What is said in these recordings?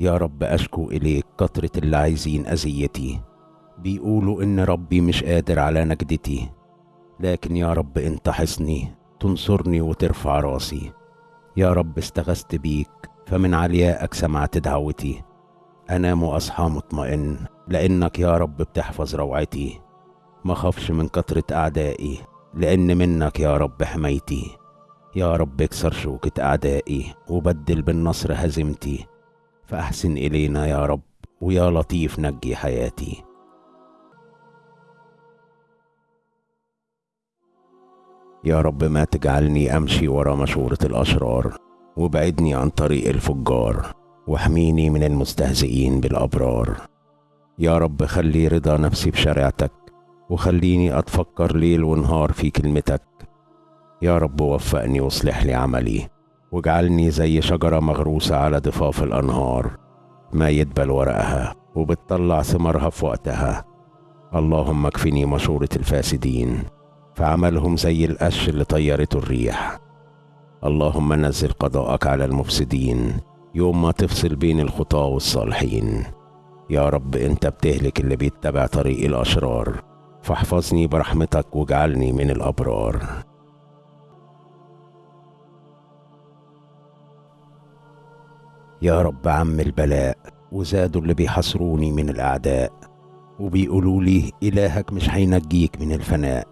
يا رب أشكو إليك كترة اللي عايزين أذيتي. بيقولوا إن ربي مش قادر على نجدتي. لكن يا رب أنت حصني تنصرني وترفع راسي. يا رب استغثت بيك فمن عليائك سمعت دعوتي. أنام وأصحى مطمئن لأنك يا رب بتحفظ روعتي. ما خافش من كترة أعدائي لأن منك يا رب حمايتي. يا رب اكسر شوكة أعدائي وبدل بالنصر هزيمتي فأحسن إلينا يا رب ويا لطيف نجي حياتي. يا رب ما تجعلني أمشي ورا مشورة الأشرار وبعدني عن طريق الفجار واحميني من المستهزئين بالأبرار. يا رب خلي رضا نفسي بشريعتك وخليني أتفكر ليل ونهار في كلمتك. يا رب وفقني واصلح لي عملي. واجعلني زي شجرة مغروسة على ضفاف الأنهار ما يدبل ورقها وبتطلع ثمرها في وقتها. اللهم اكفني مشورة الفاسدين فعملهم زي القش اللي طيرته الريح. اللهم نزل قضاءك على المفسدين يوم ما تفصل بين الخطاة والصالحين. يا رب انت بتهلك اللي بيتبع طريق الأشرار فاحفظني برحمتك واجعلني من الأبرار. يا رب عم البلاء وزادوا اللي بيحصروني من الأعداء وبيقولوا لي إلهك مش هينجيك من الفناء.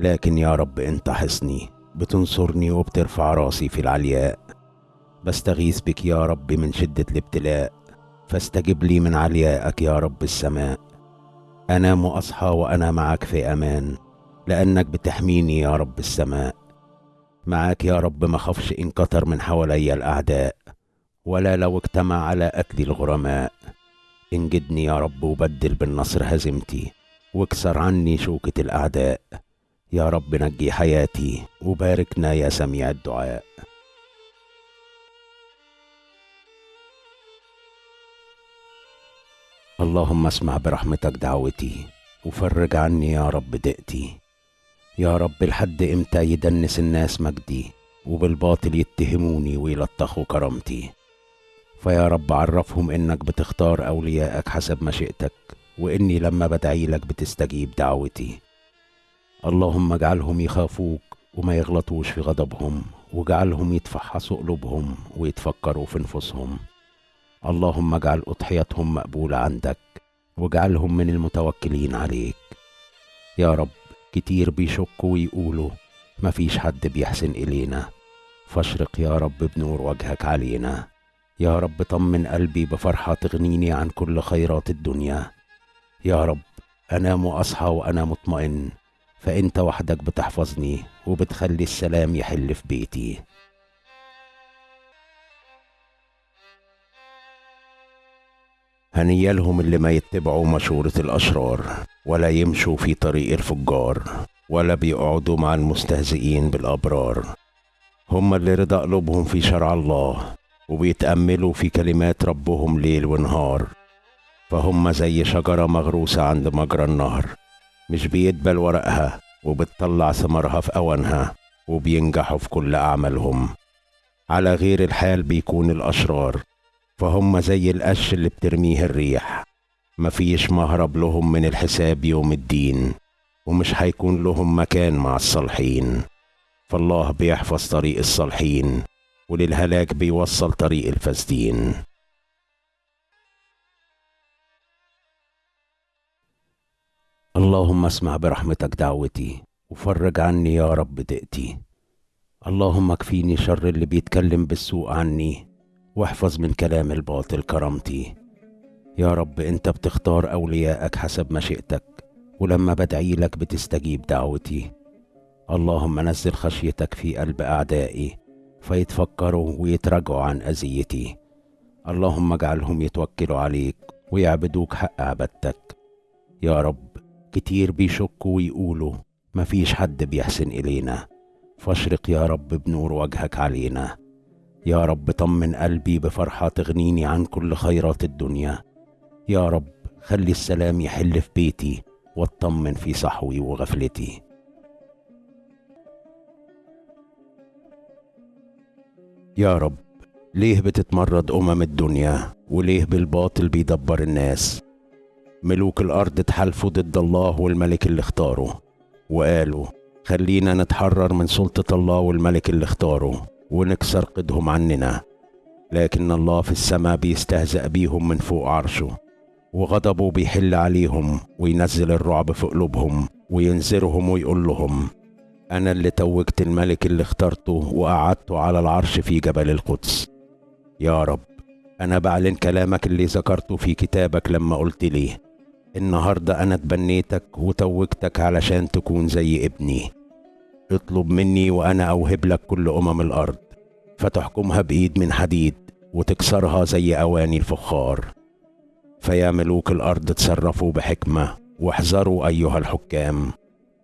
لكن يا رب أنت حصني بتنصرني وبترفع راسي في العلياء. بستغيث بك يا رب من شدة الابتلاء فاستجب لي من عليائك يا رب السماء. أنام وأصحى وأنا معك في أمان لأنك بتحميني يا رب السماء. معاك يا رب ما خافش إن كتر من حوالي الأعداء. ولا لو اجتمع على أكل الغرماء. انجدني يا رب وبدل بالنصر هزيمتي واكسر عني شوكة الأعداء. يا رب نجي حياتي وباركنا يا سميع الدعاء. اللهم اسمع برحمتك دعوتي وفرج عني يا رب دقتي. يا رب لحد إمتى يدنس الناس مجدي وبالباطل يتهموني ويلطخوا كرامتي. فيا رب عرفهم إنك بتختار اوليائك حسب مشيئتك وإني لما بدعي لك بتستجيب دعوتي. اللهم اجعلهم يخافوك وما يغلطوش في غضبهم واجعلهم يتفحصوا قلوبهم ويتفكروا في نفوسهم اللهم اجعل أضحيتهم مقبولة عندك واجعلهم من المتوكلين عليك. يا رب كتير بيشكوا ويقولوا مفيش حد بيحسن إلينا. فاشرق يا رب بنور وجهك علينا. يا رب طمن قلبي بفرحة تغنيني عن كل خيرات الدنيا. يا رب أنام وأصحى وأنا مطمئن فأنت وحدك بتحفظني وبتخلي السلام يحل في بيتي. هنيا لهم اللي ما يتبعوا مشورة الأشرار ولا يمشوا في طريق الفجار ولا بيقعدوا مع المستهزئين بالأبرار. هم اللي رضا قلوبهم في شرع الله وبيتأملوا في كلمات ربهم ليل ونهار. فهم زي شجرة مغروسة عند مجرى النهر. مش بيدبل ورقها وبتطلع ثمرها في أوانها وبينجحوا في كل أعمالهم. على غير الحال بيكون الأشرار. فهم زي القش اللي بترميه الريح. مفيش مهرب لهم من الحساب يوم الدين ومش هيكون لهم مكان مع الصالحين. فالله بيحفظ طريق الصالحين. وللهلاك بيوصل طريق الفاسدين. اللهم اسمع برحمتك دعوتي وفرج عني يا رب دقتي. اللهم اكفيني شر اللي بيتكلم بالسوء عني واحفظ من كلام الباطل كرامتي. يا رب انت بتختار اوليائك حسب مشيئتك ولما بدعي لك بتستجيب دعوتي. اللهم نزل خشيتك في قلب اعدائي فيتفكروا ويتراجعوا عن أذيتي. اللهم اجعلهم يتوكلوا عليك ويعبدوك حق عبادتك. يا رب كتير بيشكوا ويقولوا مفيش حد بيحسن إلينا. فاشرق يا رب بنور وجهك علينا. يا رب طمن قلبي بفرحة تغنيني عن كل خيرات الدنيا. يا رب خلي السلام يحل في بيتي واطمن في صحوي وغفلتي. يا رب ليه بتتمرد أمم الدنيا؟ وليه بالباطل بيدبر الناس؟ ملوك الأرض اتحالفوا ضد الله والملك اللي اختاره وقالوا خلينا نتحرر من سلطة الله والملك اللي اختاره ونكسر قدهم عننا. لكن الله في السماء بيستهزأ بيهم من فوق عرشه وغضبه بيحل عليهم وينزل الرعب في قلوبهم وينذرهم ويقول لهم أنا اللي توجت الملك اللي اخترته وقعدته على العرش في جبل القدس. يا رب أنا بعلن كلامك اللي ذكرته في كتابك لما قلت لي النهاردة أنا تبنيتك وتوجتك علشان تكون زي ابني. اطلب مني وأنا أوهب لك كل أمم الأرض فتحكمها بإيد من حديد وتكسرها زي أواني الفخار. فيا ملوك الأرض تصرفوا بحكمة واحذروا أيها الحكام.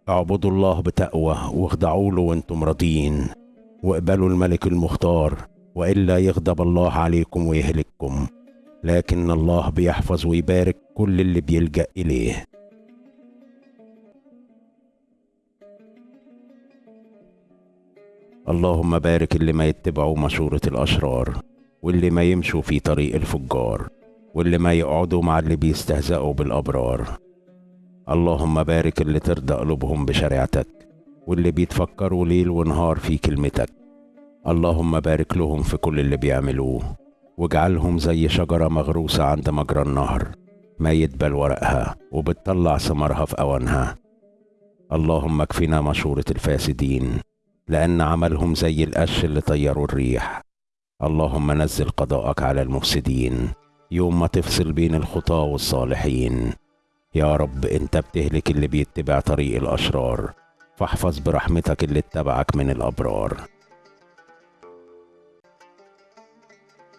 اعبدوا الله بتقوى واخضعوا له وأنتم راضيين. واقبلوا الملك المختار والا يغضب الله عليكم ويهلككم. لكن الله بيحفظ ويبارك كل اللي بيلجأ إليه. اللهم بارك اللي ما يتبعوا مشورة الأشرار واللي ما يمشوا في طريق الفجار واللي ما يقعدوا مع اللي بيستهزئوا بالأبرار. اللهم بارك اللي ترضى قلوبهم بشريعتك واللي بيتفكروا ليل ونهار في كلمتك. اللهم بارك لهم في كل اللي بيعملوه واجعلهم زي شجرة مغروسة عند مجرى النهر ما يدبل ورقها وبتطلع ثمرها في أوانها. اللهم اكفنا مشورة الفاسدين لأن عملهم زي القش اللي طيروا الريح. اللهم نزل قضاءك على المفسدين يوم ما تفصل بين الخطاة والصالحين. يا رب انت بتهلك اللي بيتبع طريق الأشرار. فاحفظ برحمتك اللي اتبعك من الأبرار.